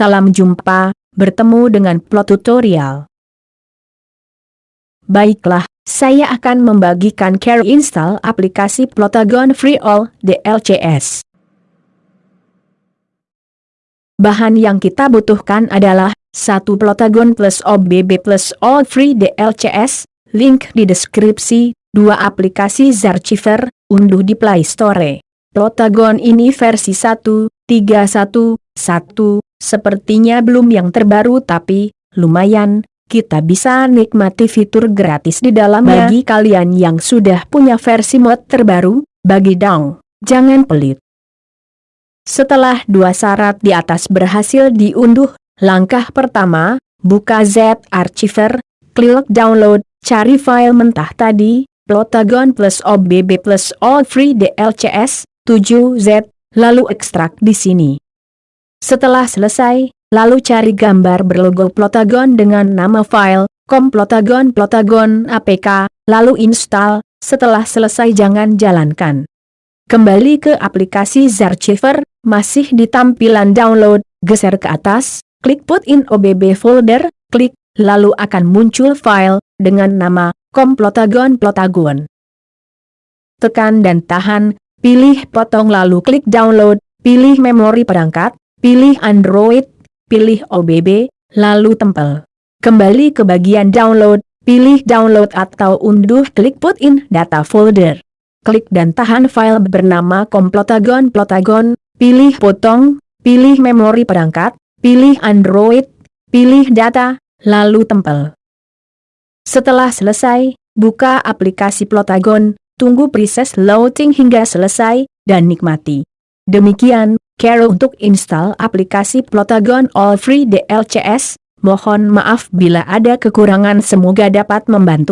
salam jumpa, bertemu dengan plot tutorial. Baiklah, saya akan membagikan care install aplikasi Plotagon Free All DLCS. Bahan yang kita butuhkan adalah satu Plotagon plus OBB plus All Free DLCS, link di deskripsi, dua aplikasi Zarchiver, unduh di Play Store. Plotagon ini versi 1.3.1.1, sepertinya belum yang terbaru tapi, lumayan, kita bisa nikmati fitur gratis di dalamnya. Bagi kalian yang sudah punya versi mod terbaru, bagi dong, jangan pelit. Setelah dua syarat di atas berhasil diunduh, langkah pertama, buka Z Archiver, klik download, cari file mentah tadi, Plotagon plus OBB plus All Free DLCS, 7Z, lalu ekstrak di sini. Setelah selesai, lalu cari gambar berlogo Plotagon dengan nama file, com Plotagon APK, lalu install, setelah selesai jangan jalankan. Kembali ke aplikasi Zarchiver, masih di tampilan download, geser ke atas, klik put in OBB folder, klik, lalu akan muncul file, dengan nama, com Plotagon Plotagon. Tekan dan tahan, pilih potong lalu klik download, pilih memori perangkat, pilih Android, pilih OBB, lalu tempel. Kembali ke bagian download, pilih download atau unduh klik put in data folder. Klik dan tahan file bernama komplotagon plotagon, pilih potong, pilih memori perangkat, pilih Android, pilih data, lalu tempel. Setelah selesai, buka aplikasi Plotagon, tunggu proses loading hingga selesai, dan nikmati. Demikian, Care untuk install aplikasi Plotagon All Free DLCS, mohon maaf bila ada kekurangan semoga dapat membantu.